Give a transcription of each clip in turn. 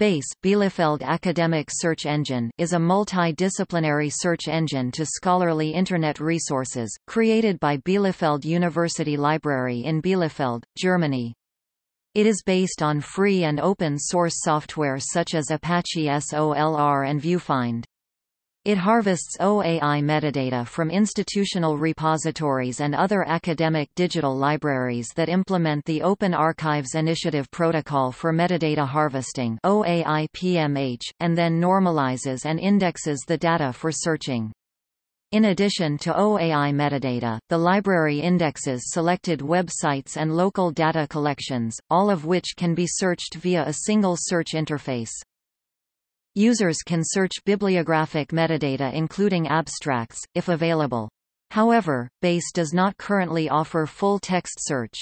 BASE Bielefeld Academic Search Engine is a multidisciplinary search engine to scholarly Internet resources, created by Bielefeld University Library in Bielefeld, Germany. It is based on free and open-source software such as Apache SOLR and VuFind. It harvests OAI metadata from institutional repositories and other academic digital libraries that implement the Open Archives Initiative Protocol for Metadata Harvesting OAI-PMH, and then normalizes and indexes the data for searching. In addition to OAI metadata, the library indexes selected websites and local data collections, all of which can be searched via a single search interface. Users can search bibliographic metadata including abstracts, if available. However, BASE does not currently offer full-text search.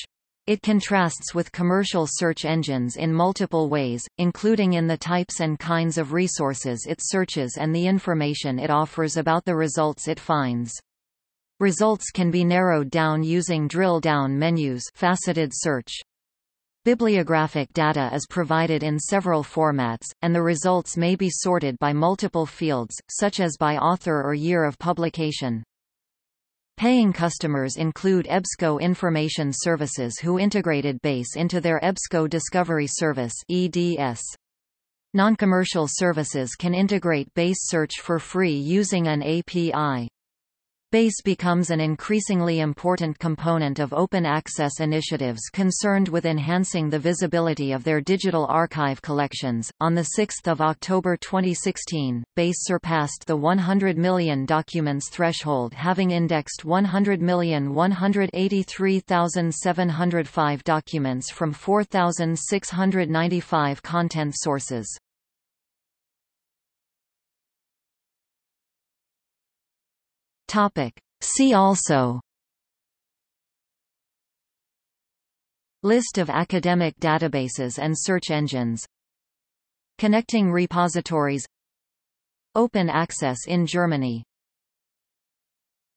It contrasts with commercial search engines in multiple ways, including in the types and kinds of resources it searches and the information it offers about the results it finds. Results can be narrowed down using drill-down menus faceted search. Bibliographic data is provided in several formats, and the results may be sorted by multiple fields, such as by author or year of publication. Paying customers include EBSCO Information Services who integrated BASE into their EBSCO Discovery Service EDS. Non-commercial services can integrate BASE search for free using an API. BASE becomes an increasingly important component of open access initiatives concerned with enhancing the visibility of their digital archive collections. On the 6th of October 2016, BASE surpassed the 100 million documents threshold having indexed 100,183,705 documents from 4,695 content sources. Topic. See also. List of academic databases and search engines. Connecting repositories. Open access in Germany